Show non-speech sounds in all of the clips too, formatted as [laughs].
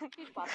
[laughs] Viel Spaß.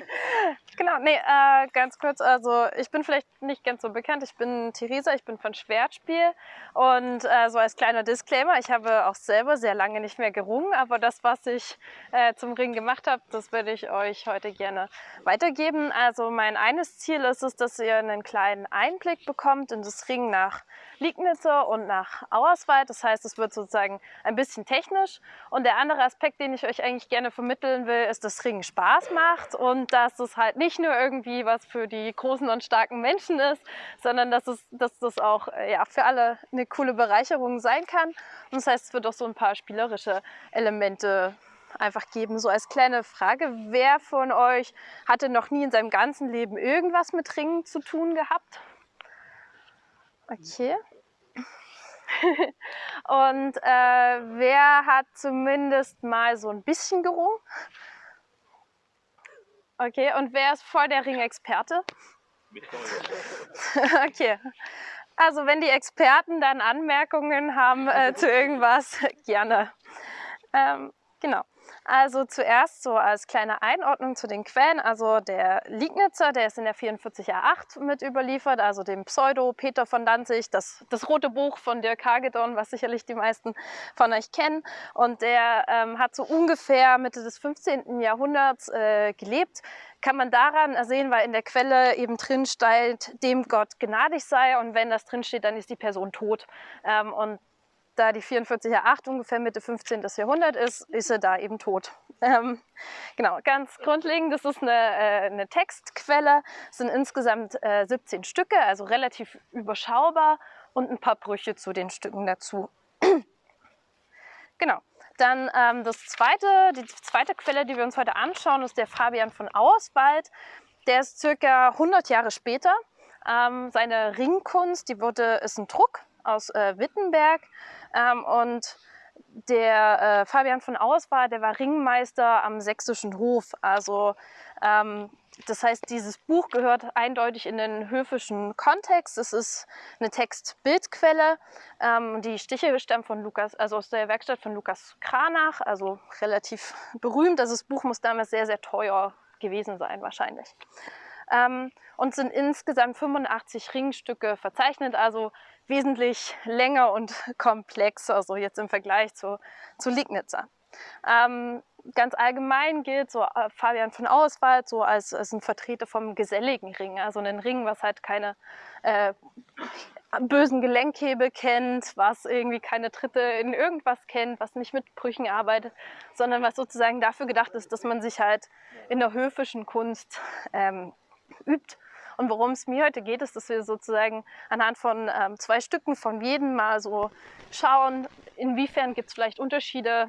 [laughs] genau, nee, äh, ganz kurz, also ich bin vielleicht nicht ganz so bekannt. Ich bin Theresa, ich bin von Schwertspiel und äh, so als kleiner Disclaimer, ich habe auch selber sehr lange nicht mehr gerungen, aber das, was ich äh, zum Ring gemacht habe, das würde ich euch heute gerne weitergeben. Also mein eines Ziel ist es, dass ihr einen kleinen Einblick bekommt in das Ringen nach Liegnitzer und nach Auerswald. Das heißt, es wird sozusagen ein bisschen technisch. Und der andere Aspekt, den ich euch eigentlich gerne vermitteln will, ist, dass Ringen Spaß macht und dass es halt nicht nur irgendwie was für die großen und starken Menschen ist, sondern dass, es, dass das auch äh, ja, für alle eine coole Bereicherung sein kann. Und das heißt, es wird auch so ein paar spielerische Elemente einfach geben. So als kleine Frage, wer von euch hatte noch nie in seinem ganzen Leben irgendwas mit Ringen zu tun gehabt? Okay. [laughs] Und äh, wer hat zumindest mal so ein bisschen gerungen? Okay, und wer ist voll der Ringexperte? [laughs] okay. Also wenn die Experten dann Anmerkungen haben äh, zu irgendwas, [laughs] gerne. Ähm, genau. Also zuerst so als kleine Einordnung zu den Quellen. Also der Liegnitzer, der ist in der 44a8 mit überliefert, also dem Pseudo Peter von Danzig, das, das rote Buch von Dirk Hagedorn, was sicherlich die meisten von euch kennen. Und der ähm, hat so ungefähr Mitte des 15. Jahrhunderts äh, gelebt kann man daran sehen, weil in der Quelle eben drin steht, dem Gott gnadig sei und wenn das drin steht, dann ist die Person tot. Ähm, und da die 44er8 ungefähr Mitte 15. Jahrhundert ist, ist er da eben tot. [laughs] Ähm, genau, ganz grundlegend, das ist eine, äh, eine Textquelle, es sind insgesamt äh, 17 Stücke, also relativ überschaubar und ein paar Brüche zu den Stücken dazu. [clears throat] genau, dann ähm, das zweite, die zweite Quelle, die wir uns heute anschauen, ist der Fabian von Auerswald. Der ist circa 100 Jahre später. Ähm, seine Ringkunst, die wurde, ist ein Druck aus äh, Wittenberg ähm, und der äh, Fabian von Auswahl, der war Ringmeister am sächsischen Hof. Also ähm, das heißt, dieses Buch gehört eindeutig in den höfischen Kontext. Es ist eine Text-Bildquelle. Ähm, die Stiche stammen von Lukas, also aus der Werkstatt von Lukas Kranach, also relativ [laughs] berühmt. Also das Buch muss damals sehr, sehr teuer gewesen sein wahrscheinlich. Ähm, und sind insgesamt 85 Ringstücke verzeichnet, also wesentlich länger und [laughs] komplexer, also jetzt im Vergleich zu, zu Liegnitzer. Ähm, ganz allgemein gilt so äh, Fabian von Auswald so als, als ein Vertreter vom geselligen Ring, also einen Ring, was halt keine äh, bösen Gelenkhebel kennt, was irgendwie keine Tritte in irgendwas kennt, was nicht mit Brüchen arbeitet, sondern was sozusagen dafür gedacht ist, dass man sich halt in der höfischen Kunst ähm, übt und worum es mir heute geht, ist, dass wir sozusagen anhand von ähm, zwei Stücken von jedem mal so schauen, inwiefern gibt es vielleicht Unterschiede,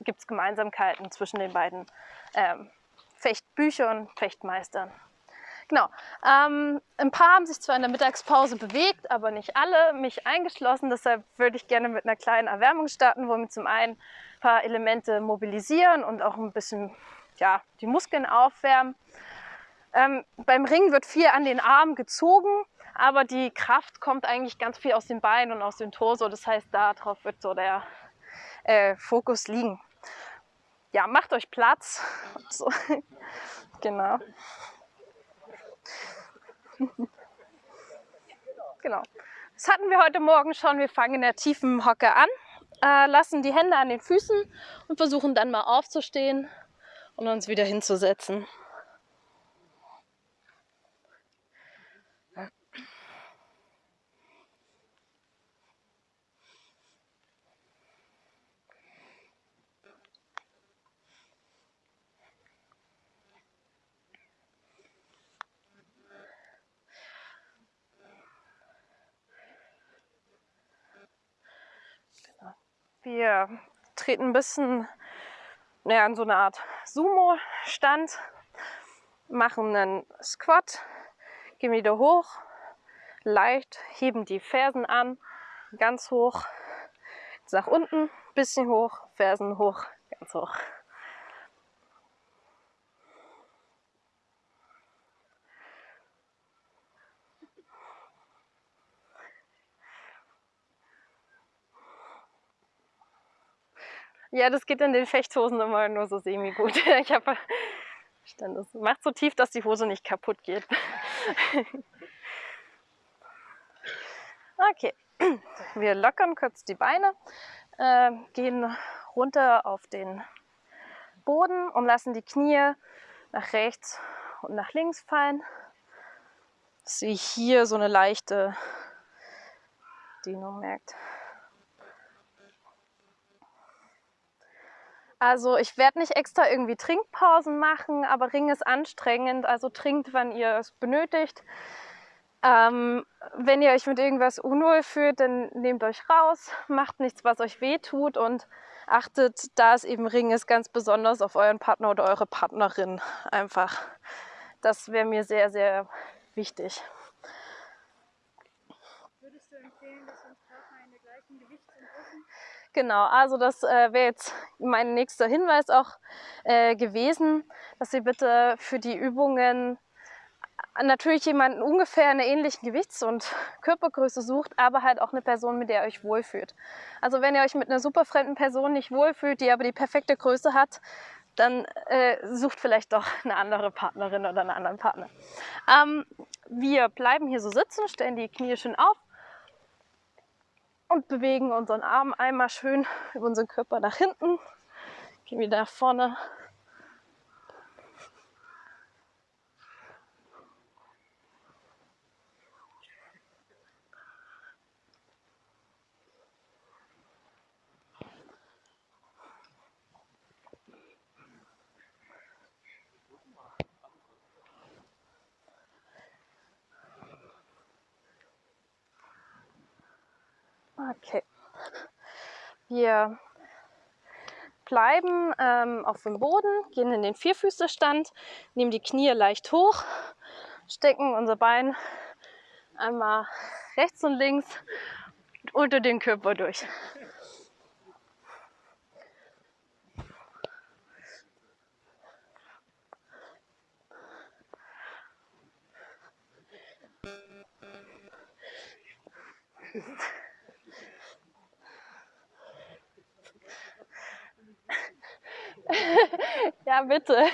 gibt es Gemeinsamkeiten zwischen den beiden ähm, Fechtbüchern, Fechtmeistern. Genau. Ähm, ein paar haben sich zwar in der Mittagspause bewegt, aber nicht alle, mich eingeschlossen. Deshalb würde ich gerne mit einer kleinen Erwärmung starten, wo wir zum einen ein paar Elemente mobilisieren und auch ein bisschen ja, die Muskeln aufwärmen. Ähm, beim Ring wird viel an den Arm gezogen, aber die Kraft kommt eigentlich ganz viel aus den Beinen und aus dem Torso. Das heißt, darauf wird so der äh, Fokus liegen. Ja, macht euch Platz. [laughs] So. genau. genau. Das hatten wir heute Morgen schon. Wir fangen in der tiefen Hocke an, äh, lassen die Hände an den Füßen und versuchen dann mal aufzustehen und uns wieder hinzusetzen. Wir treten ein bisschen naja, in so eine Art Sumo-Stand, machen einen Squat, gehen wieder hoch, leicht, heben die Fersen an, ganz hoch, nach unten, bisschen hoch, Fersen hoch, ganz hoch. Ja, das geht in den Fechthosen immer nur so semi-gut. [laughs] Ich habe ist, macht so tief, dass die Hose nicht kaputt geht. [laughs] okay, wir lockern kurz die Beine, äh, gehen runter auf den Boden und lassen die Knie nach rechts und nach links fallen. Dass ihr hier so eine leichte Dehnung merkt. Also ich werde nicht extra irgendwie Trinkpausen machen, aber Ring ist anstrengend, also trinkt, wann ihr es benötigt. Ähm, wenn ihr euch mit irgendwas unwohl fühlt, dann nehmt euch raus, macht nichts, was euch weh tut und achtet, da es eben Ring ist, ganz besonders auf euren Partner oder eure Partnerin einfach. Das wäre mir sehr, sehr wichtig. Würdest du empfehlen, dass uns Partner in der gleichen Gewichts- und Größen? Genau, also das äh, wäre jetzt mein nächster Hinweis auch äh, gewesen, dass ihr bitte für die Übungen natürlich jemanden ungefähr in einer ähnlichen Gewichts- und Körpergröße sucht, aber halt auch eine Person, mit der ihr euch wohlfühlt. Also wenn ihr euch mit einer super fremden Person nicht wohlfühlt, die aber die perfekte Größe hat, dann äh, sucht vielleicht doch eine andere Partnerin oder einen anderen Partner. Ähm, wir bleiben hier so sitzen, stellen die Knie schön auf und bewegen unseren Arm einmal schön über unseren Körper nach hinten, gehen wieder nach vorne Okay. Wir bleiben ähm, auf dem Boden, gehen in den Vierfüßlerstand, nehmen die Knie leicht hoch, stecken unser Bein einmal rechts und links unter den Körper durch. Ja, bitte.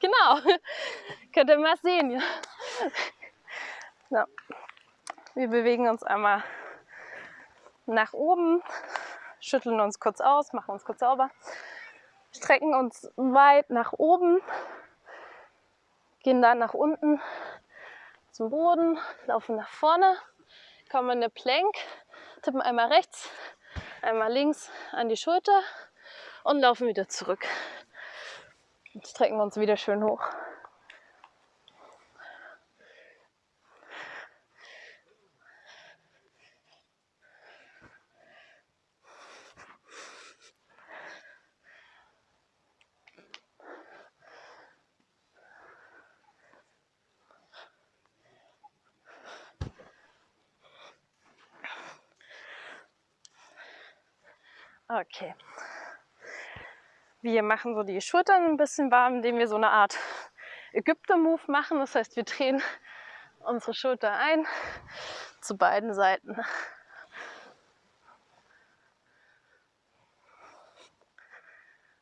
genau. Könnt ihr mal sehen. Ja. Wir bewegen uns einmal nach oben, schütteln uns kurz aus, machen uns kurz sauber, strecken uns weit nach oben, gehen dann nach unten zum Boden, laufen nach vorne, kommen in eine Plank, tippen einmal rechts, einmal links an die Schulter und laufen wieder zurück. Und strecken uns wieder schön hoch. Okay. Wir machen so die Schultern ein bisschen warm, indem wir so eine Art [laughs] Ägypter-Move machen. Das heißt, wir drehen [laughs] unsere Schulter ein zu beiden Seiten.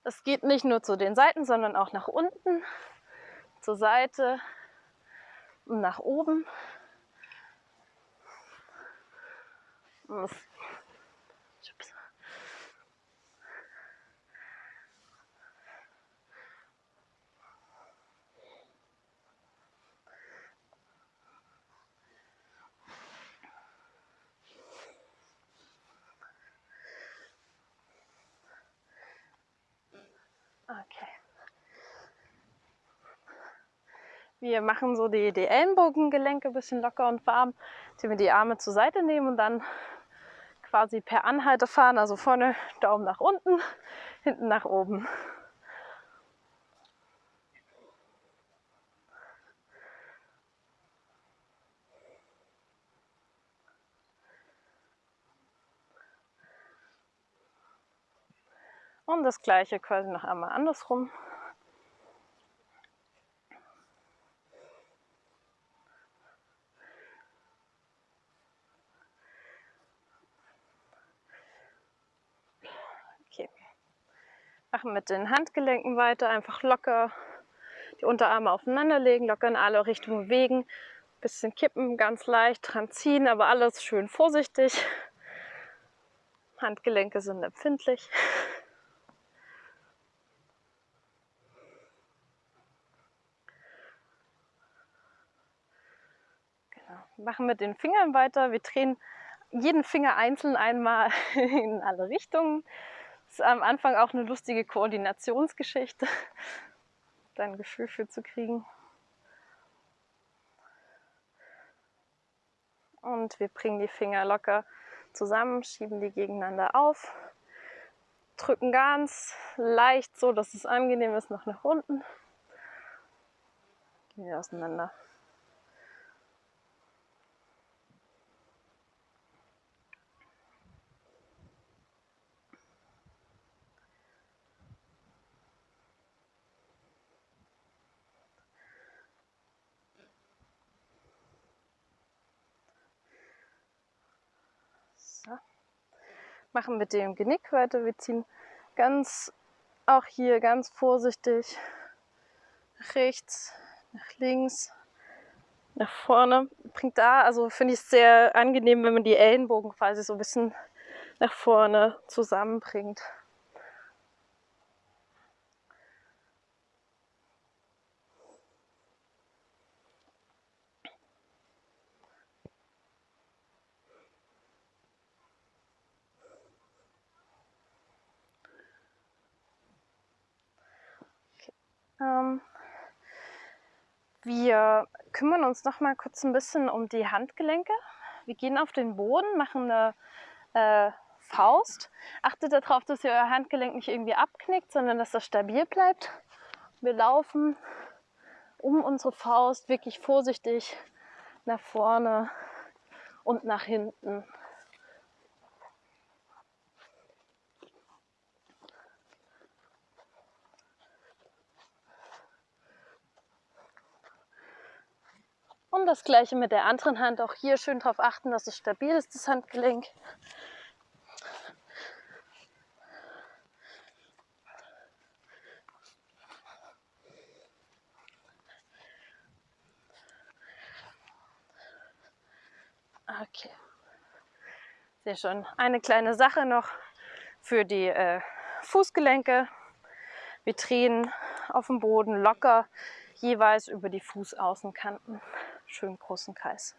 Es geht nicht nur zu den Seiten, sondern auch nach unten, zur Seite und nach oben. Und das Wir machen so die, die Ellenbogengelenke ein bisschen locker und warm, indem wir die Arme zur Seite nehmen und dann quasi per Anhalter fahren. Also vorne Daumen nach unten, hinten nach oben. Und das gleiche quasi noch einmal andersrum. Machen mit den Handgelenken weiter, einfach locker die Unterarme aufeinander legen, locker in alle Richtungen bewegen. Bisschen kippen, ganz leicht dran ziehen, aber alles schön vorsichtig. Handgelenke sind empfindlich. Genau. Machen mit den Fingern weiter. Wir drehen jeden Finger einzeln einmal [laughs] in alle Richtungen. Ist am Anfang auch eine lustige Koordinationsgeschichte, [laughs] da ein Gefühl für zu kriegen. Und wir bringen die Finger locker zusammen, schieben die gegeneinander auf, drücken ganz leicht so, dass es angenehm ist, noch nach unten. Gehen wir auseinander. Machen mit dem Genick weiter. Wir ziehen ganz, auch hier ganz vorsichtig rechts, nach links, nach vorne. Bringt da, also finde ich es sehr angenehm, wenn man die Ellenbogen quasi so ein bisschen nach vorne zusammenbringt. Ähm, wir kümmern uns noch mal kurz ein bisschen um die Handgelenke. Wir gehen auf den Boden, machen eine äh, Faust. Achtet darauf, dass ihr euer Handgelenk nicht irgendwie abknickt, sondern dass das stabil bleibt. Wir laufen um unsere Faust wirklich vorsichtig nach vorne und nach hinten. Das gleiche mit der anderen Hand. Auch hier schön darauf achten, dass es stabil ist, das Handgelenk. Okay. Sehr schön. Eine kleine Sache noch für die äh, Fußgelenke. Drehen auf dem Boden locker jeweils über die Fußaußenkanten schönen großen Kreis.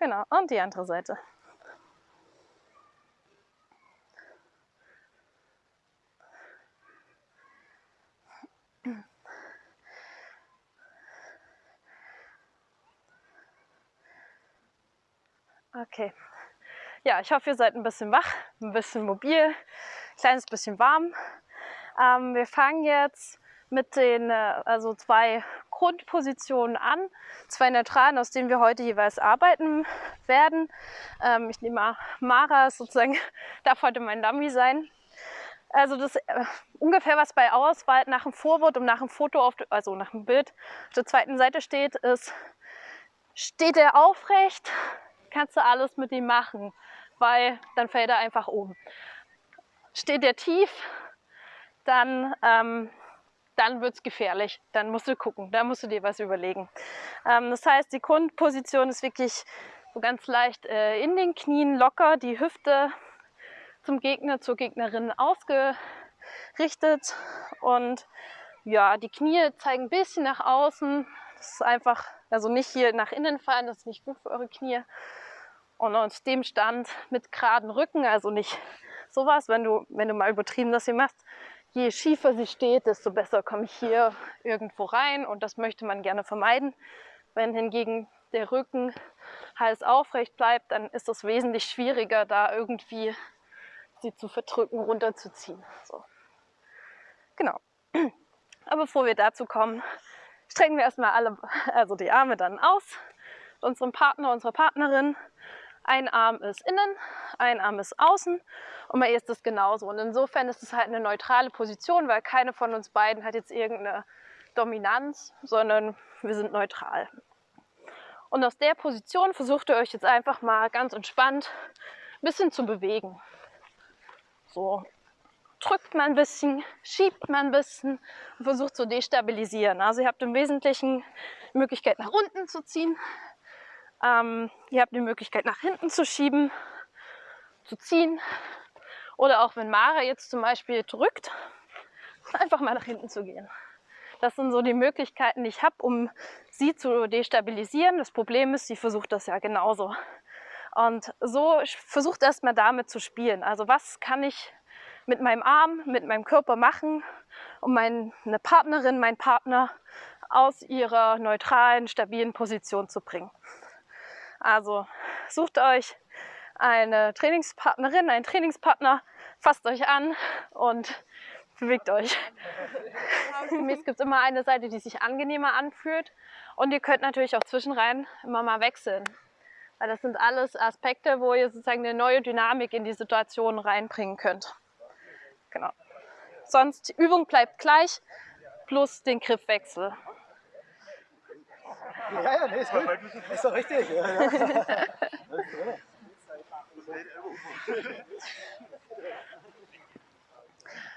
Genau, und die andere Seite. Okay. Ja, ich hoffe, ihr seid ein bisschen wach, ein bisschen mobil, ein kleines bisschen warm. Ähm, wir fangen jetzt mit den äh, also zwei Grundpositionen an, zwei neutralen, aus denen wir heute jeweils arbeiten werden. Ähm, ich nehme Mara sozusagen, [laughs] darf heute mein Dummy sein. Also das äh, ungefähr was bei Auswahl nach dem Vorwort und nach dem Foto, auf, also nach dem Bild auf der zweiten Seite steht, ist, steht er aufrecht, kannst du alles mit ihm machen weil dann fällt er einfach um. Steht er tief, dann, ähm, dann wird es gefährlich. Dann musst du gucken, da musst du dir was überlegen. Ähm, das heißt, die Grundposition ist wirklich so ganz leicht äh, in den Knien, locker, die Hüfte zum Gegner, zur Gegnerin ausgerichtet und ja, die Knie zeigen ein bisschen nach außen. Das ist einfach, also nicht hier nach innen fallen, das ist nicht gut für eure Knie. Und aus dem Stand mit geraden Rücken, also nicht sowas, wenn du, wenn du mal übertrieben das hier machst, je schiefer sie steht, desto besser komme ich hier irgendwo rein und das möchte man gerne vermeiden. Wenn hingegen der Rücken Hals aufrecht bleibt, dann ist es wesentlich schwieriger, da irgendwie sie zu verdrücken, runterzuziehen. So. Genau. Aber bevor wir dazu kommen, strecken wir erstmal alle, also die Arme dann aus, unserem Partner, unserer Partnerin ein Arm ist innen, ein Arm ist außen und bei ihr ist das genauso. Und insofern ist es halt eine neutrale Position, weil keine von uns beiden hat jetzt irgendeine Dominanz, sondern wir sind neutral. Und aus der Position versucht ihr euch jetzt einfach mal ganz entspannt ein bisschen zu bewegen. So drückt man ein bisschen, schiebt man ein bisschen und versucht zu destabilisieren. Also ihr habt im Wesentlichen die Möglichkeit nach unten zu ziehen. Ähm, ihr habt die Möglichkeit nach hinten zu schieben, zu ziehen. Oder auch wenn Mara jetzt zum Beispiel drückt, [laughs] einfach mal nach hinten zu gehen. Das sind so die Möglichkeiten, die ich habe, um sie zu destabilisieren. Das Problem ist, sie versucht das ja genauso. Und so versucht erstmal damit zu spielen. Also was kann ich mit meinem Arm, mit meinem Körper machen, um meine Partnerin, meinen Partner aus ihrer neutralen, stabilen Position zu bringen. Also sucht euch eine Trainingspartnerin, einen Trainingspartner, fasst euch an und bewegt euch. [laughs] Gemäß gibt es immer eine Seite, die sich angenehmer anfühlt. Und ihr könnt natürlich auch zwischenrein immer mal wechseln. Weil das sind alles Aspekte, wo ihr sozusagen eine neue Dynamik in die Situation reinbringen könnt. Genau. Sonst Übung bleibt gleich, plus den Griffwechsel. Ja, ja, nee, ist gut. Ist doch richtig. Ja, ja.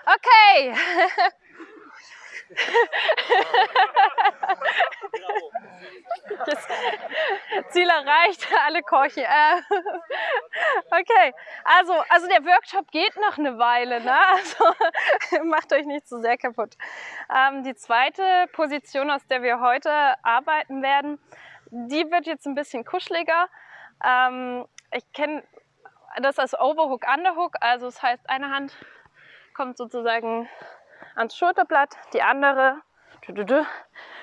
Okay. [laughs] Ziel erreicht, alle Korchen. Äh, okay, also, also der Workshop geht noch eine Weile, ne? also [laughs] macht euch nicht zu so sehr kaputt. Ähm, die zweite Position, aus der wir heute arbeiten werden, die wird jetzt ein bisschen kuscheliger. Ähm, ich kenne das als Overhook, Underhook, also das heißt eine Hand kommt sozusagen ans Schulterblatt, die andere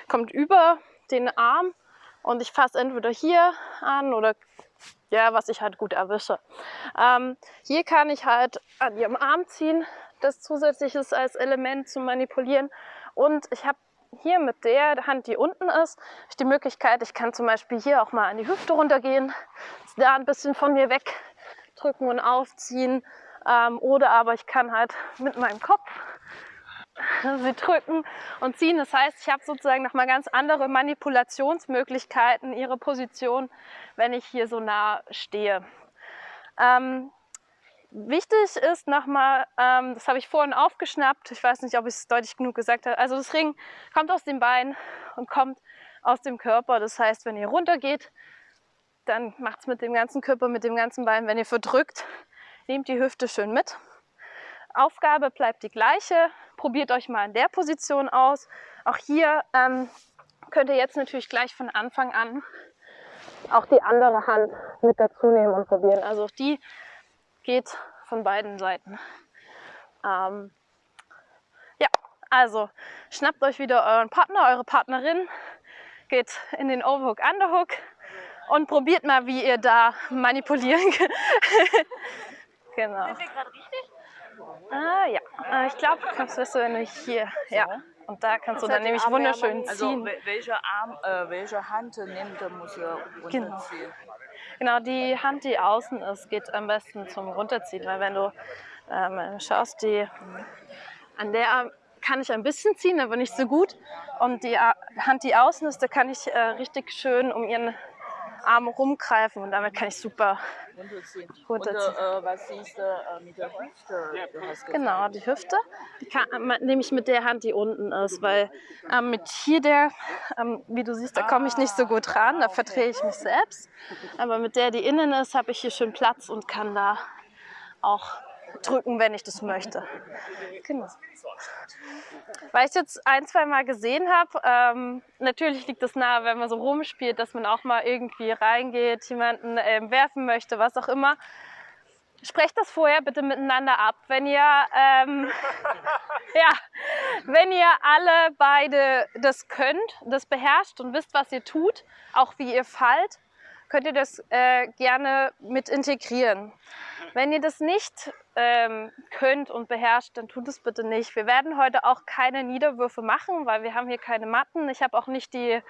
kommt über den Arm und ich fasse entweder hier an oder ja, was ich halt gut erwische. Ähm, hier kann ich halt an ihrem Arm ziehen, das zusätzlich ist als Element zu manipulieren und ich habe hier mit der Hand, die unten ist, die Möglichkeit, ich kann zum Beispiel hier auch mal an die Hüfte runtergehen, da ein bisschen von mir wegdrücken und aufziehen ähm, oder aber ich kann halt mit meinem Kopf [laughs] sie drücken und ziehen. Das heißt, ich habe sozusagen nochmal ganz andere Manipulationsmöglichkeiten, ihre Position, wenn ich hier so nah stehe. Ähm, wichtig ist nochmal, ähm, das habe ich vorhin aufgeschnappt, ich weiß nicht, ob ich es deutlich genug gesagt habe, also das Ring kommt aus dem Bein und kommt aus dem Körper. Das heißt, wenn ihr runter geht, dann macht es mit dem ganzen Körper, mit dem ganzen Bein. Wenn ihr verdrückt, nehmt die Hüfte schön mit. Aufgabe bleibt die gleiche. Probiert euch mal in der Position aus. Auch hier ähm, könnt ihr jetzt natürlich gleich von Anfang an auch die andere Hand mit dazu nehmen und probieren. Also auch die geht von beiden Seiten. Ähm, ja, also schnappt euch wieder euren Partner, eure Partnerin, geht in den Overhook, Underhook und probiert mal, wie ihr da manipulieren [laughs] könnt. genau. Sind wir gerade richtig? Ah ja, äh, ich glaube, kannst du wenn du hier, ja. Und da kannst du dann nämlich wunderschön Also ziehen. wel- welche Arm, äh, welche Hand nimmt, muss er Genau. runterziehen. Genau, die Hand, die außen ist, geht am besten zum Runterziehen, weil wenn du ähm, schaust, die an der Arm kann ich ein bisschen ziehen, aber nicht so gut. Und die Hand, die außen ist, da kann ich äh, richtig schön um ihren Arm rumgreifen und damit kann ich super runterziehen. Und äh, was ist äh, mit der Hüfte? Genau, die Hüfte die kann, äh, nehme ich mit der Hand, die unten ist, weil ähm, mit hier der, ähm, wie du siehst, da komme ich nicht so gut ran, da verdrehe ich mich selbst. Aber mit der, die innen ist, habe ich hier schön Platz und kann da auch drücken, wenn ich das möchte. Genau. Weil ich es jetzt ein, zwei Mal gesehen habe, ähm, natürlich liegt es nahe, wenn man so rumspielt, dass man auch mal irgendwie reingeht, jemanden ähm, werfen möchte, was auch immer. Sprecht das vorher bitte miteinander ab. Wenn ihr, ähm, [laughs] ja, wenn ihr alle beide das könnt, das beherrscht und wisst, was ihr tut, auch wie ihr fallt, könnt ihr das äh, gerne mit integrieren. Wenn ihr das nicht ähm, könnt und beherrscht, dann tut es bitte nicht. Wir werden heute auch keine Niederwürfe machen, weil wir haben hier keine Matten. Ich habe auch nicht die,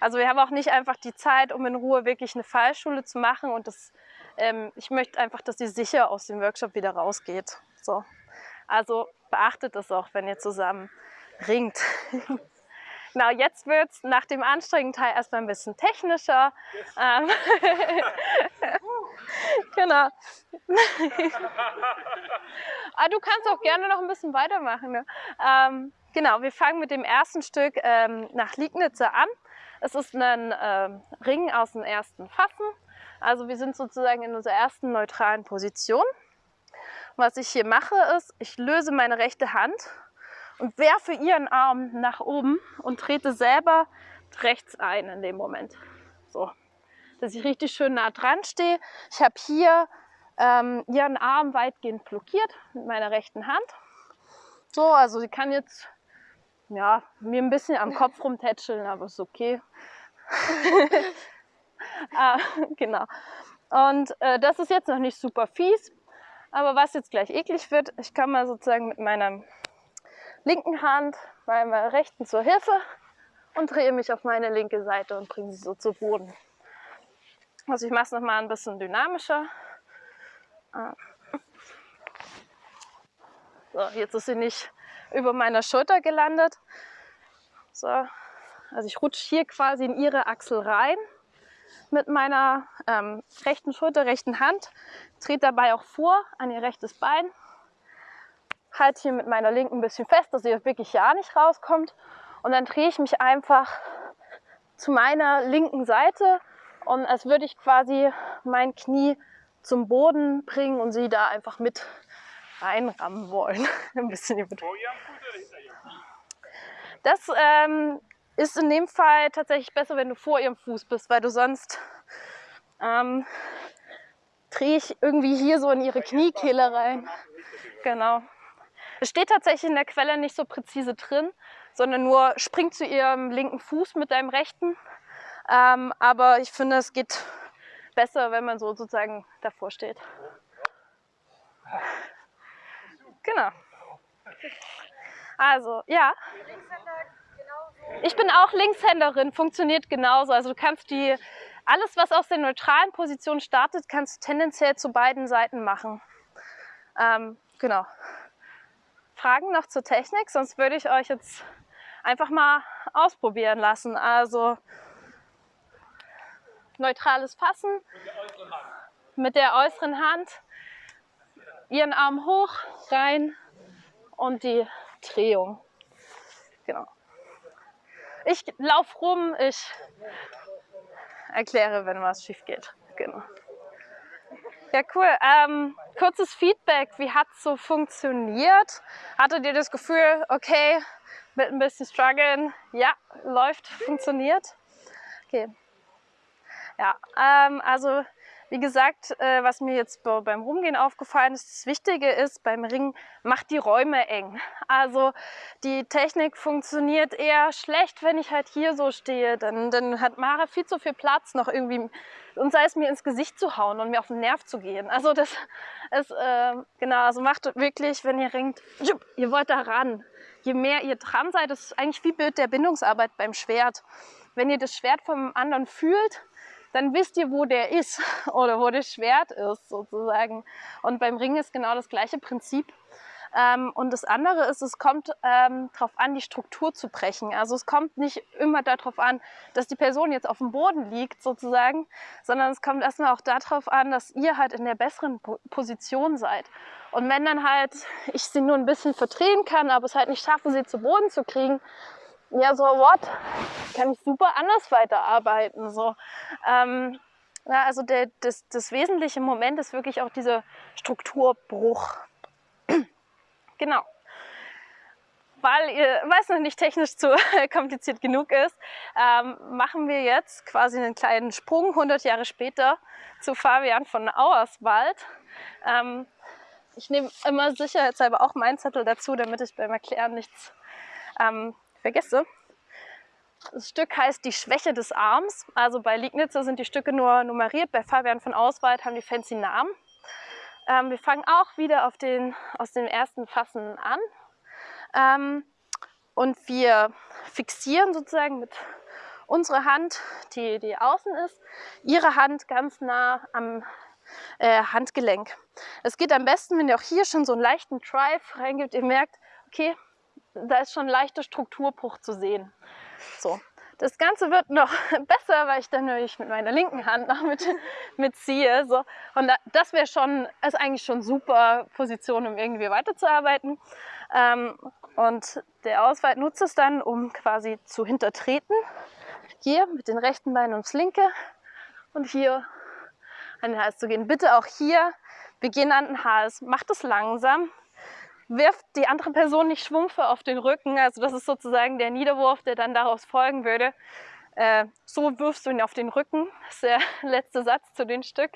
also wir haben auch nicht einfach die Zeit, um in Ruhe wirklich eine Fallschule zu machen. Und das, ähm, ich möchte einfach, dass ihr sicher aus dem Workshop wieder rausgeht. So. Also beachtet das auch, wenn ihr zusammen ringt. [laughs] Genau, jetzt wird es nach dem anstrengenden Teil erstmal ein bisschen technischer. Ähm, [laughs] [laughs] genau. Aber [laughs] du kannst auch gerne noch ein bisschen weitermachen. Ne? Ähm, genau, wir fangen mit dem ersten Stück ähm, nach Liegnitze an. Es ist ein ähm, Ring aus dem ersten Fassen. Also wir sind sozusagen in unserer ersten neutralen Position. Was ich hier mache ist, ich löse meine rechte Hand und werfe ihren Arm nach oben und trete selber rechts ein in dem Moment. So, dass ich richtig schön nah dran stehe. Ich habe hier ähm, ihren Arm weitgehend blockiert mit meiner rechten Hand. So, also sie kann jetzt ja, mir ein bisschen am Kopf rumtätscheln, aber ist okay. [laughs] ah, genau. Und äh, das ist jetzt noch nicht super fies, aber was jetzt gleich eklig wird, ich kann mal sozusagen mit meiner linken Hand meiner rechten zur Hilfe und drehe mich auf meine linke Seite und bringe sie so zu Boden. Also ich mache es nochmal ein bisschen dynamischer. Ah. So, jetzt ist sie nicht über meiner Schulter gelandet. So, also ich rutsche hier quasi in ihre Achsel rein mit meiner ähm, rechten Schulter, rechten Hand, trete dabei auch vor an ihr rechtes Bein, halte hier mit meiner linken ein bisschen fest, dass sie wirklich ja nicht rauskommt und dann drehe ich mich einfach zu meiner linken Seite und als würde ich quasi mein Knie zum Boden bringen und sie da einfach mit reinrammen wollen. [laughs] ein bisschen übertrieben. Das ähm, ist in dem Fall tatsächlich besser, wenn du vor ihrem Fuß bist, weil du sonst ähm, drehe ich irgendwie hier so in ihre Kniekehle rein. Genau. Es steht tatsächlich in der Quelle nicht so präzise drin, sondern nur spring zu ihrem linken Fuß mit deinem rechten. Ähm, aber ich finde, es geht besser, wenn man so sozusagen davor steht. Genau. Also, ja. Ich bin auch Linkshänderin, funktioniert genauso. Also du kannst die, alles was aus der neutralen Position startet, kannst du tendenziell zu beiden Seiten machen. Ähm, genau. Fragen noch zur Technik, sonst würde ich euch jetzt einfach mal ausprobieren lassen. Also neutrales Fassen mit der äußeren Hand, ihren Arm hoch, rein und die Drehung. Genau. Ich laufe rum, ich erkläre, wenn was schief geht. Genau. Ja, cool. Ähm, kurzes Feedback. Wie hat es so funktioniert? Hattet ihr das Gefühl, okay, mit ein bisschen Struggeln, ja, läuft, funktioniert? Okay. Ja, ähm, also wie gesagt, äh, was mir jetzt beim Rumgehen aufgefallen ist, das Wichtige ist beim Ringen, macht die Räume eng. Also die Technik funktioniert eher schlecht, wenn ich halt hier so stehe. Dann, dann hat Mara viel zu viel Platz, noch irgendwie, und sei es mir ins Gesicht zu hauen und mir auf den Nerv zu gehen. Also das ist, äh, genau, also macht wirklich, wenn ihr ringt, ihr wollt da ran. Je mehr ihr dran seid, das ist eigentlich wie Bild der Bindungsarbeit beim Schwert. Wenn ihr das Schwert vom anderen fühlt, dann wisst ihr, wo der ist [laughs] oder wo das Schwert ist sozusagen. Und beim Ring ist genau das gleiche Prinzip. Ähm, und das andere ist, es kommt ähm, darauf an, die Struktur zu brechen. Also es kommt nicht immer darauf an, dass die Person jetzt auf dem Boden liegt sozusagen, sondern es kommt erstmal auch darauf an, dass ihr halt in der besseren Position seid. Und wenn dann halt ich sie nur ein bisschen verdrehen kann, aber es halt nicht schaffe, sie zu Boden zu kriegen, ja, so what? Kann ich super anders weiterarbeiten. So. Ähm, ja, also der, das, das wesentliche Moment ist wirklich auch dieser Strukturbruch. [clears throat] genau. Weil ihr, weiß noch nicht technisch zu [laughs] kompliziert genug ist, ähm, machen wir jetzt quasi einen kleinen Sprung 100 Jahre später zu Fabian von Auerswald. Ähm, ich nehme immer sicherheitshalber auch meinen Zettel dazu, damit ich beim Erklären nichts ähm, vergesse. Das Stück heißt Die Schwäche des Arms. Also bei Liegnitze sind die Stücke nur nummeriert, bei Fabian von Auswald haben die fancy Namen. Ähm, wir fangen auch wieder auf den, aus den ersten Fassen an. Ähm, und wir fixieren sozusagen mit unserer Hand, die, die außen ist, ihre Hand ganz nah am äh, Handgelenk. Es geht am besten, wenn ihr auch hier schon so einen leichten Drive reingibt. Ihr merkt, okay, da ist schon leichter Strukturbruch zu sehen. So. Das Ganze wird noch [laughs] besser, weil ich dann nämlich mit meiner linken Hand noch mit, [laughs] mitziehe. So. Und da, das wäre schon, ist eigentlich schon super Position, um irgendwie weiterzuarbeiten. Ähm, und der Ausweit nutzt es dann, um quasi zu hintertreten. Hier mit den rechten Beinen ums linke und hier an den Hals zu gehen. Bitte auch hier Beginn an den Hals. Macht es langsam. Wirft die andere Person nicht Schwumpfe auf den Rücken. Also das ist sozusagen der Niederwurf, der dann daraus folgen würde. Äh, so wirfst du ihn auf den Rücken. Das ist der [laughs] letzte Satz zu dem Stück.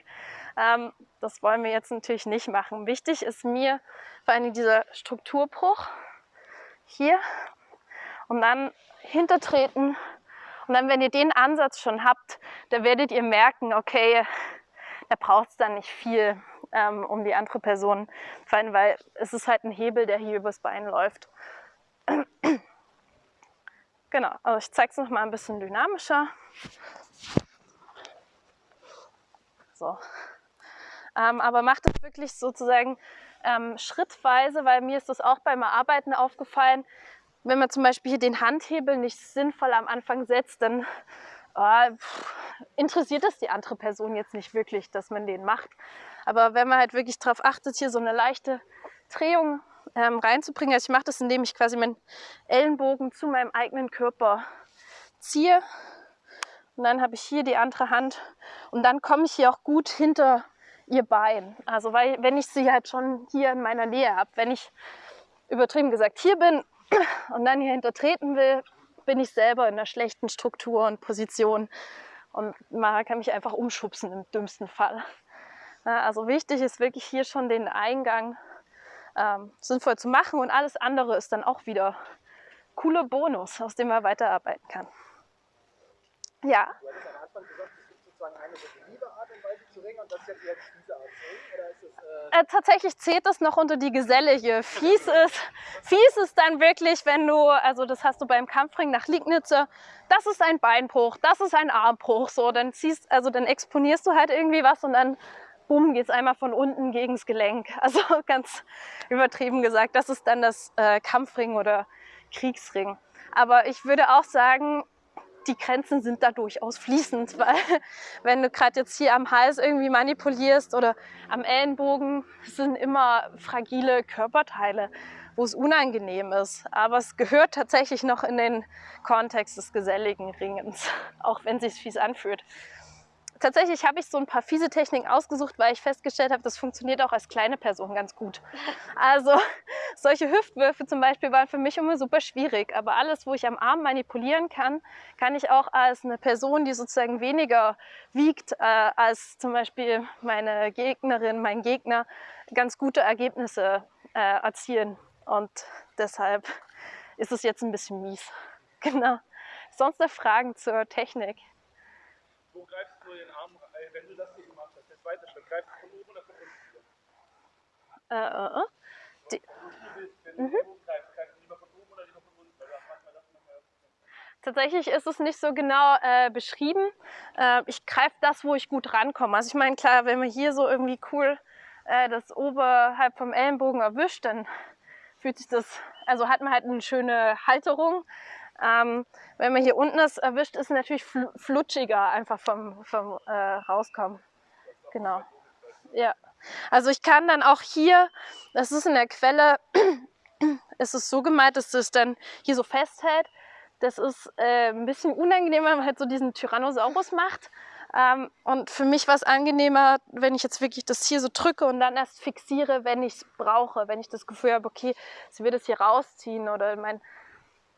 Ähm, das wollen wir jetzt natürlich nicht machen. Wichtig ist mir vor allem dieser Strukturbruch hier und dann hintertreten. Und dann, wenn ihr den Ansatz schon habt, da werdet ihr merken, okay, da braucht es dann nicht viel, ähm, um die andere Person fallen, weil es ist halt ein Hebel, der hier übers Bein läuft. [clears throat] genau, also ich zeige es noch mal ein bisschen dynamischer. So. Ähm, aber macht es wirklich sozusagen ähm, schrittweise, weil mir ist das auch beim Arbeiten aufgefallen, wenn man zum Beispiel hier den Handhebel nicht sinnvoll am Anfang setzt, dann oh, interessiert das die andere Person jetzt nicht wirklich, dass man den macht. Aber wenn man halt wirklich darauf achtet, hier so eine leichte Drehung ähm, reinzubringen, also ich mache das, indem ich quasi meinen Ellenbogen zu meinem eigenen Körper ziehe und dann habe ich hier die andere Hand und dann komme ich hier auch gut hinter ihr Bein. Also weil, wenn ich sie halt schon hier in meiner Nähe habe, wenn ich übertrieben gesagt hier bin [clears throat] und dann hier hintertreten will, bin ich selber in einer schlechten Struktur und Position und man kann mich einfach umschubsen im dümmsten Fall. Also wichtig ist wirklich hier schon den Eingang ähm, sinnvoll zu machen und alles andere ist dann auch wieder cooler Bonus, aus dem man weiterarbeiten kann. Ja. Du hattest am Anfang gesagt, es gibt sozusagen eine definitive Art und Weise zu ringen und das ist jetzt eher die fiese Art zu ringen? Oder ist es, äh Äh, tatsächlich zählt das noch unter die gesellige. Fies ist, fies ist dann wirklich, wenn du, also das hast du beim Kampfring nach Liegnitze, das ist ein Beinbruch, das ist ein Armbruch, so, dann ziehst, also dann exponierst du halt irgendwie was und dann bumm, geht es einmal von unten gegens Gelenk. [laughs] Also ganz übertrieben gesagt, das ist dann das äh, Kampfring oder Kriegsring. Aber ich würde auch sagen, die Grenzen sind da durchaus fließend, [laughs] weil wenn du gerade jetzt hier am Hals irgendwie manipulierst oder am Ellenbogen, sind immer fragile Körperteile, wo es unangenehm ist. Aber es gehört tatsächlich noch in den Kontext des geselligen Ringens, [laughs] auch wenn es sich fies anfühlt. Tatsächlich habe ich so ein paar fiese Techniken ausgesucht, weil ich festgestellt habe, das funktioniert auch als kleine Person ganz gut. [laughs] Also [laughs] solche Hüftwürfe zum Beispiel waren für mich immer super schwierig. Aber alles, wo ich am Arm manipulieren kann, kann ich auch als eine Person, die sozusagen weniger wiegt äh, als zum Beispiel meine Gegnerin, mein Gegner, ganz gute Ergebnisse äh, erzielen. Und deshalb ist es jetzt ein bisschen mies. [laughs] Genau. Sonst noch Fragen zur Technik? wo greifst du den Arm, äh, wenn du das hier gemacht hast, der zweite Schritt, greifst du von oben oder von unten wieder? Äh, äh, die, du willst, wenn du von oben greifst, greifst du lieber von oben oder lieber von unten, weil du hast manchmal das nochmal Tatsächlich ist es nicht so genau äh, beschrieben. Äh, ich greife das, wo ich gut rankomme. Also ich meine, klar, wenn man hier so irgendwie cool äh, das oberhalb vom Ellenbogen erwischt, dann fühlt sich das, also hat man halt eine schöne Halterung. Ähm, wenn man hier unten das erwischt, ist es natürlich fl flutschiger einfach vom, vom äh, Rauskommen. Genau. Ja. Also ich kann dann auch hier, das ist in der Quelle, [clears throat] ist es so gemeint, dass es dann hier so festhält. Das ist äh, ein bisschen unangenehm, wenn man halt so diesen Tyrannosaurus macht. Ähm, und für mich war es angenehmer, wenn ich jetzt wirklich das hier so drücke und dann erst fixiere, wenn ich es brauche. Wenn ich das Gefühl habe, okay, sie wird es hier rausziehen oder mein,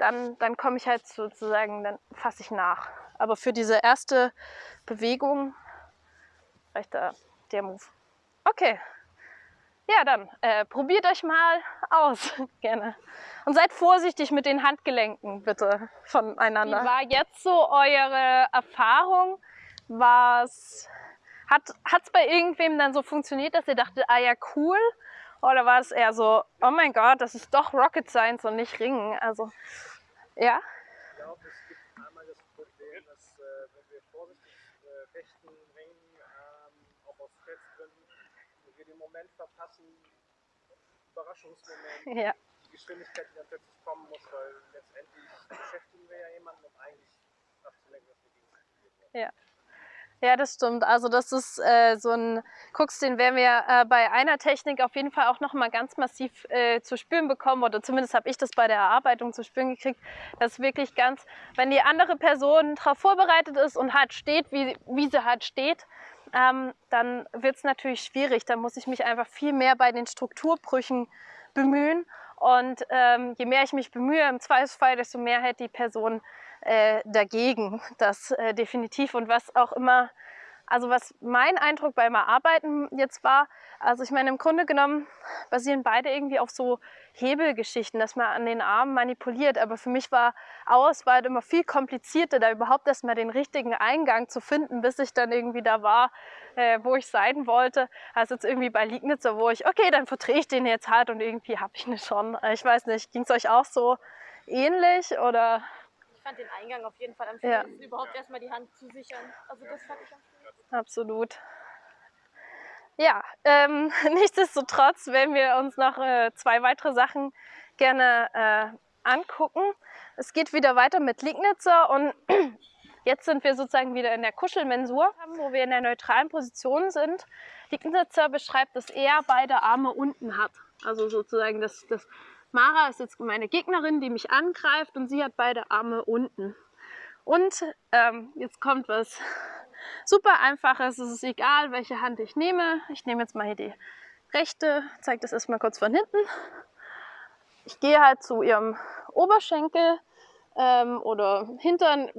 dann, dann komme ich halt sozusagen, dann fasse ich nach. Aber für diese erste Bewegung reicht da der Move. Okay. Ja, dann äh, probiert euch mal aus, [laughs] gerne. Und seid vorsichtig mit den Handgelenken, bitte, voneinander. Wie war jetzt so eure Erfahrung? Was hat es bei irgendwem dann so funktioniert, dass ihr dachtet, ah ja, cool? Oder war es eher so, oh mein Gott, das ist doch Rocket Science und nicht Ringen? Also, ja. Ich glaube, es gibt einmal das Problem, dass äh, wenn wir vorsichtig äh, fechten, ringen, ähm, auch aus Festgründen, wir den Moment verpassen, Überraschungsmoment, Ja. Geschwindigkeit, die dann plötzlich kommen muss, weil letztendlich beschäftigen wir ja jemanden, um eigentlich abzulenken, dass wir gegen Ja. Ja, das stimmt. Also das ist äh, so ein Krux, den werden wir äh, bei einer Technik auf jeden Fall auch nochmal ganz massiv äh, zu spüren bekommen oder zumindest habe ich das bei der Erarbeitung zu spüren gekriegt, dass wirklich ganz, wenn die andere Person darauf vorbereitet ist und halt steht, wie, wie sie halt steht, ähm, dann wird es natürlich schwierig. Da muss ich mich einfach viel mehr bei den Strukturbrüchen bemühen und ähm, je mehr ich mich bemühe, im Zweifelsfall, desto mehr hält die Person äh, dagegen. [laughs] Das äh, definitiv. Und was auch immer, also was mein Eindruck beim Arbeiten jetzt war, also ich meine, im Grunde genommen basieren beide irgendwie auf so Hebelgeschichten, dass man an den Armen manipuliert. Aber für mich war Auswahl immer viel komplizierter, da überhaupt erstmal den richtigen Eingang zu finden, bis ich dann irgendwie da war, äh, wo ich sein wollte. Also jetzt irgendwie bei Liegnitzer, wo ich, okay, dann verdrehe ich den jetzt halt und irgendwie habe ich ihn schon. Ich weiß nicht, ging es euch auch so ähnlich oder? Ich fand den Eingang auf jeden Fall am schönsten, ja. überhaupt erstmal die Hand zu sichern. Also das fand ich am schönsten. Absolut. Ja, ähm, [laughs] nichtsdestotrotz werden wir uns noch äh, zwei weitere Sachen gerne äh, angucken. Es geht wieder weiter mit Liegnitzer und [clears throat] jetzt sind wir sozusagen wieder in der Kuschelmensur, wo wir in der neutralen Position sind. Liegnitzer beschreibt, dass er beide Arme unten hat. Also sozusagen, dass, dass Mara ist jetzt meine Gegnerin, die mich angreift und sie hat beide Arme unten. Und ähm, jetzt kommt was super einfaches. Es ist egal, welche Hand ich nehme. Ich nehme jetzt mal hier die rechte, zeige das erstmal kurz von hinten. Ich gehe halt zu ihrem Oberschenkel ähm, oder Hintern.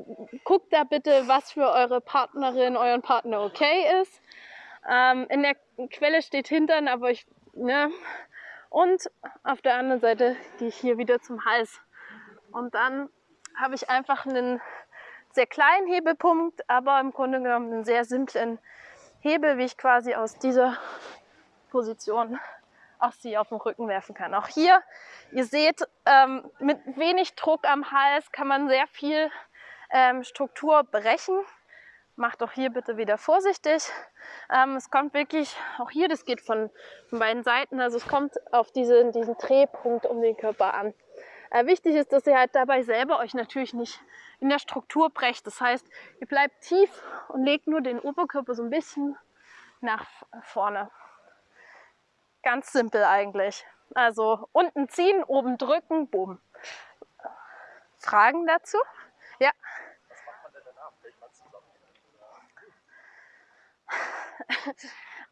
Guckt da bitte, was für eure Partnerin, euren Partner okay ist. Ähm, in der Quelle steht Hintern, aber ich, ne. Und auf der anderen Seite gehe ich hier wieder zum Hals. Und dann habe ich einfach einen sehr kleinen Hebelpunkt, aber im Grunde genommen einen sehr simplen Hebel, wie ich quasi aus dieser Position auch sie auf den Rücken werfen kann. Auch hier, ihr seht, ähm, mit wenig Druck am Hals kann man sehr viel ähm, Struktur brechen. Macht auch hier bitte wieder vorsichtig. Ähm, es kommt wirklich, auch hier, das geht von, von beiden Seiten, also es kommt auf diese, diesen Drehpunkt um den Körper an. Äh, wichtig ist, dass ihr halt dabei selber euch natürlich nicht in der Struktur brecht. Das heißt, ihr bleibt tief und legt nur den Oberkörper so ein bisschen nach vorne. Ganz simpel eigentlich. Also unten ziehen, oben drücken, boom. Fragen dazu? Ja. Was macht man denn danach?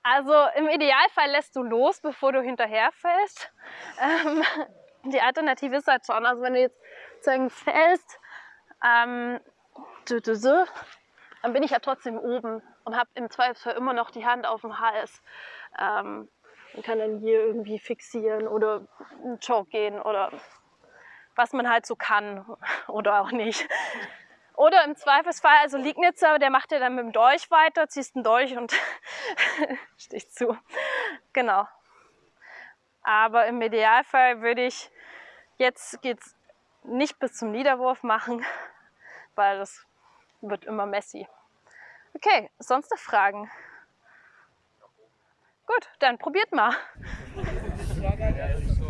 Also im Idealfall lässt du los, bevor du hinterherfällst. Ähm, die Alternative ist halt schon, also wenn du jetzt sozusagen fällst, ähm, dann bin ich ja trotzdem oben und habe im Zweifelsfall immer noch die Hand auf dem Hals. Ähm, und kann dann hier irgendwie fixieren oder einen Choke gehen oder was man halt so kann oder auch nicht. Oder im Zweifelsfall, also Liegnitzer, der macht ja dann mit dem Dolch weiter, ziehst einen Dolch und [laughs] stichst zu. Genau. Aber im Idealfall würde ich, jetzt geht's nicht bis zum Niederwurf machen, weil das wird immer messy. Okay, sonst noch Fragen? Gut, dann probiert mal. [laughs]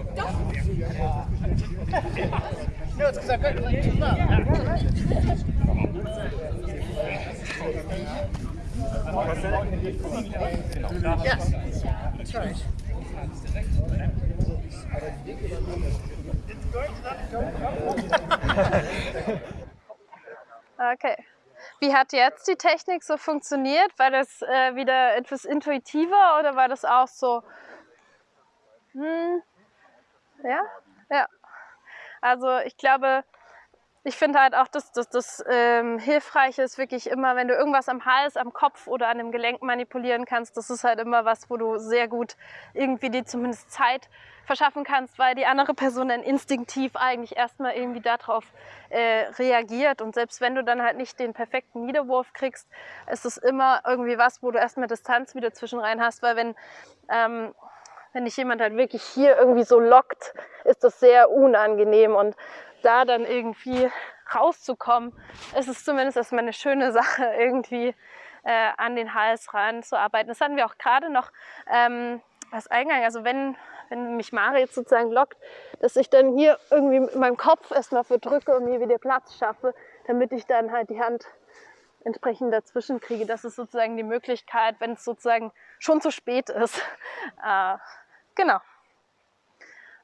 Okay. Wie hat jetzt die Technik so funktioniert? War das äh, wieder etwas intuitiver oder war das auch so? Hm, ja, ja. Also ich glaube, ich finde halt auch, dass das, das ähm, Hilfreiche ist wirklich immer, wenn du irgendwas am Hals, am Kopf oder an dem Gelenk manipulieren kannst, das ist halt immer was, wo du sehr gut irgendwie dir zumindest Zeit verschaffen kannst, weil die andere Person dann instinktiv eigentlich erstmal irgendwie darauf äh, reagiert. Und selbst wenn du dann halt nicht den perfekten Niederwurf kriegst, ist es immer irgendwie was, wo du erstmal Distanz wieder zwischen rein hast, weil wenn ähm, wenn dich jemand halt wirklich hier irgendwie so lockt, ist das sehr unangenehm und da dann irgendwie rauszukommen, ist es zumindest erstmal eine schöne Sache, [laughs] irgendwie äh, an den Hals ranzuarbeiten. Das hatten wir auch gerade noch ähm, als Eingang. Also wenn, wenn mich Mara jetzt sozusagen lockt, dass ich dann hier irgendwie mit meinem Kopf erstmal verdrücke und mir wieder Platz schaffe, damit ich dann halt die Hand entsprechend dazwischen kriege. Das ist sozusagen die Möglichkeit, wenn es sozusagen schon zu spät ist. Äh, [laughs] genau.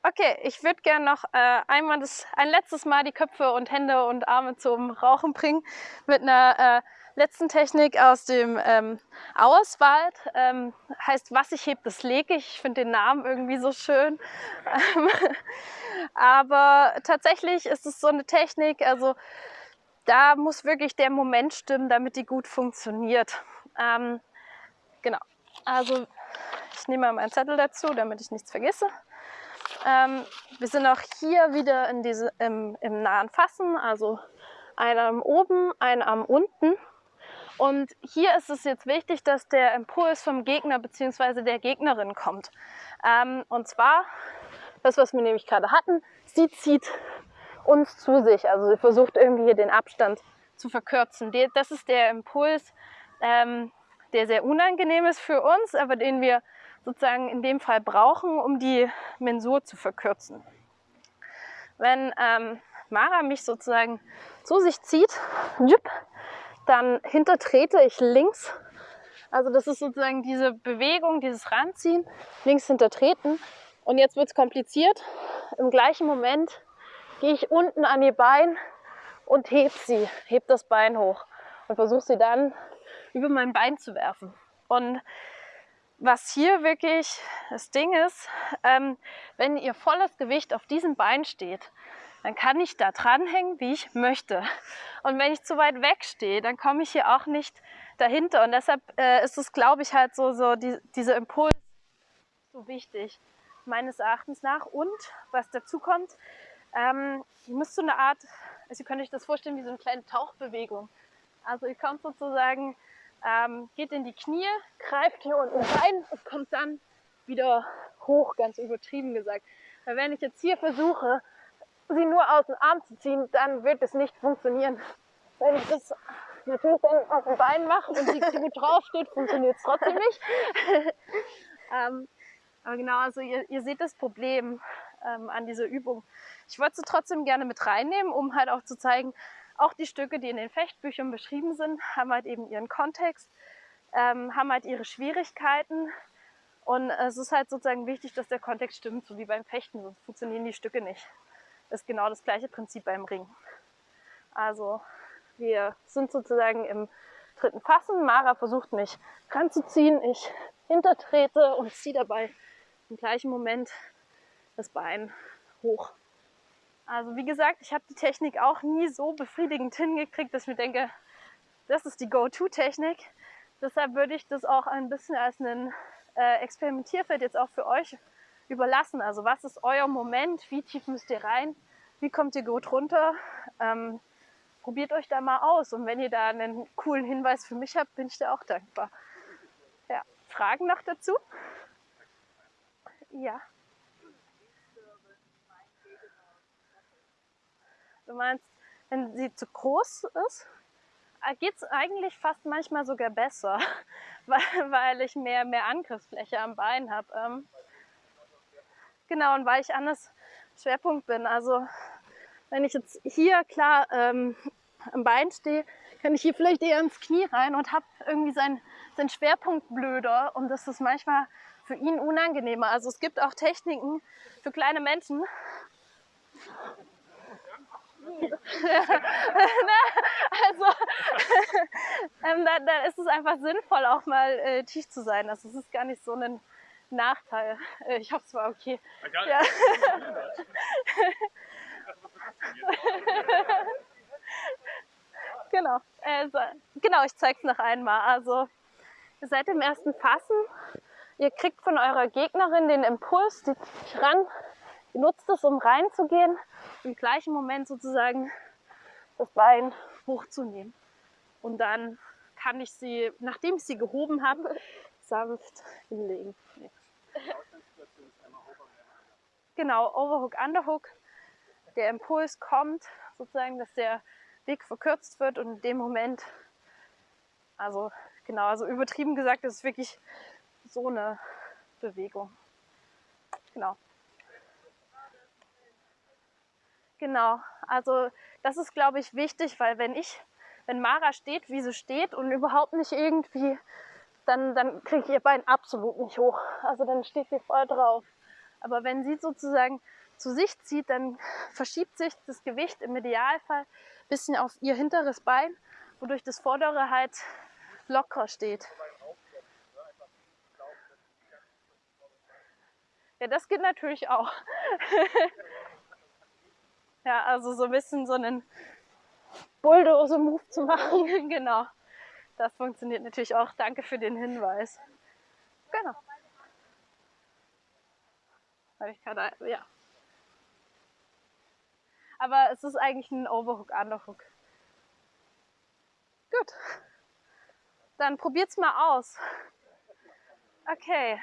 Okay, ich würde gerne noch äh, einmal das, ein letztes Mal die Köpfe und Hände und Arme zum Rauchen bringen mit einer äh, letzten Technik aus dem ähm, Auerswald. Ähm, heißt, was ich heb, das lege ich. Ich finde den Namen irgendwie so schön. [laughs] aber tatsächlich ist es so eine Technik, also da muss wirklich der Moment stimmen, damit die gut funktioniert. Ähm, genau, also ich nehme mal meinen Zettel dazu, damit ich nichts vergesse. Ähm, wir sind auch hier wieder in diese, im, im nahen Fassen, also ein Arm oben, ein Arm unten. Und hier ist es jetzt wichtig, dass der Impuls vom Gegner bzw. der Gegnerin kommt. Ähm, und zwar, das, was wir nämlich gerade hatten, sie zieht uns zu sich. Also sie versucht irgendwie hier den Abstand zu verkürzen. Das ist der Impuls, ähm, der sehr unangenehm ist für uns, aber den wir sozusagen in dem Fall brauchen, um die Mensur zu verkürzen. Wenn ähm, Mara mich sozusagen zu sich zieht, dann hintertrete ich links. Also das ist sozusagen diese Bewegung, dieses Ranziehen, links hintertreten. Und jetzt wird es kompliziert. Im gleichen Moment gehe ich unten an ihr Bein und heb sie, heb das Bein hoch und versuche sie dann über mein Bein zu werfen. Und was hier wirklich das Ding ist, ähm, wenn ihr volles Gewicht auf diesem Bein steht, dann kann ich da dranhängen, wie ich möchte. Und wenn ich zu weit weg stehe, dann komme ich hier auch nicht dahinter. Und deshalb äh, ist es, glaube ich, halt so, so die, dieser Impuls so wichtig, meines Erachtens nach. Und was dazu kommt, ähm, ihr müsst so eine Art, also ihr könnt euch das vorstellen wie so eine kleine Tauchbewegung. Also ihr kommt sozusagen, ähm, geht in die Knie, greift hier unten rein und kommt dann wieder hoch, ganz übertrieben gesagt. Weil wenn ich jetzt hier versuche, sie nur aus dem Arm zu ziehen, dann wird es nicht funktionieren. Wenn ich das natürlich dann auf dem Bein mache und sie gut draufsteht, funktioniert es trotzdem nicht. [laughs] ähm, aber genau, also ihr, ihr, seht das Problem ähm, an dieser Übung. Ich wollte sie trotzdem gerne mit reinnehmen, um halt auch zu zeigen, auch die Stücke, die in den Fechtbüchern beschrieben sind, haben halt eben ihren Kontext, ähm, haben halt ihre Schwierigkeiten. Und es ist halt sozusagen wichtig, dass der Kontext stimmt, so wie beim Fechten, sonst funktionieren die Stücke nicht ist genau das gleiche Prinzip beim Ring. Also wir sind sozusagen im dritten Fassen. Mara versucht mich ranzuziehen. Ich hintertrete und ziehe dabei im gleichen Moment das Bein hoch. Also wie gesagt, ich habe die Technik auch nie so befriedigend hingekriegt, dass ich mir denke, das ist die Go-To-Technik. Deshalb würde ich das auch ein bisschen als ein äh, Experimentierfeld jetzt auch für euch überlassen. Also was ist euer Moment? Wie tief müsst ihr rein? Wie kommt ihr gut runter? Ähm, probiert euch da mal aus. Und wenn ihr da einen coolen Hinweis für mich habt, bin ich dir auch dankbar. Ja, Fragen noch dazu? Ja. Du meinst, wenn sie zu groß ist, äh, geht es eigentlich fast manchmal sogar besser, [laughs] weil, weil ich mehr, mehr Angriffsfläche am Bein habe. Ähm, Genau, und weil ich anders Schwerpunkt bin. Also wenn ich jetzt hier klar ähm, am Bein stehe, kann ich hier vielleicht eher ins Knie rein und habe irgendwie seinen, seinen Schwerpunkt blöder und das ist manchmal für ihn unangenehmer. Also es gibt auch Techniken für kleine Menschen. Also ähm, da, da, ist es einfach sinnvoll, auch mal äh, tief zu sein. Also es ist gar nicht so ein Nachteil. Äh, ich hoffe, es war okay. Ja. genau. Also, genau, ich zeige es noch einmal. Also, ihr seid im ersten Fassen. Ihr kriegt von eurer Gegnerin den Impuls, die ran. Ihr nutzt es, um reinzugehen. Im gleichen Moment sozusagen das Bein hochzunehmen. Und dann kann ich sie, nachdem ich sie gehoben habe, [laughs] sanft hinlegen. Nee. Genau, Overhook, Underhook. Der Impuls kommt, sozusagen, dass der Weg verkürzt wird und in dem Moment, also genau, also übertrieben gesagt, ist es wirklich so eine Bewegung. Genau. Genau, also das ist, glaube ich, wichtig, weil wenn ich, wenn Mara steht, wie sie steht und überhaupt nicht irgendwie, dann, dann kriege ich ihr Bein absolut nicht hoch. Also dann steht sie voll drauf. Aber wenn sie sozusagen zu sich zieht, dann verschiebt sich das Gewicht im Idealfall ein bisschen auf ihr hinteres Bein, wodurch das vordere halt locker steht. Ja, das geht natürlich auch. [laughs] ja, also so ein bisschen so einen Bulldozer-Move zu [laughs] machen, genau. Das funktioniert natürlich auch. Danke für den Hinweis. Genau. Habe ich gerade, ja. Aber es ist eigentlich ein Overhook, Underhook. Gut. Dann probiert's mal aus. Okay.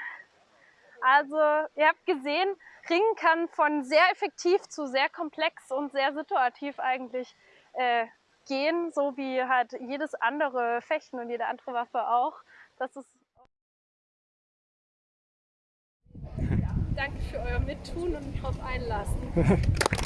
Also, ihr habt gesehen, Ringen kann von sehr effektiv zu sehr komplex und sehr situativ eigentlich äh, gehen, so wie halt jedes andere Fechten und jede andere Waffe auch. Das ist [laughs] Danke für euer Mittun und drauf einlassen. [laughs]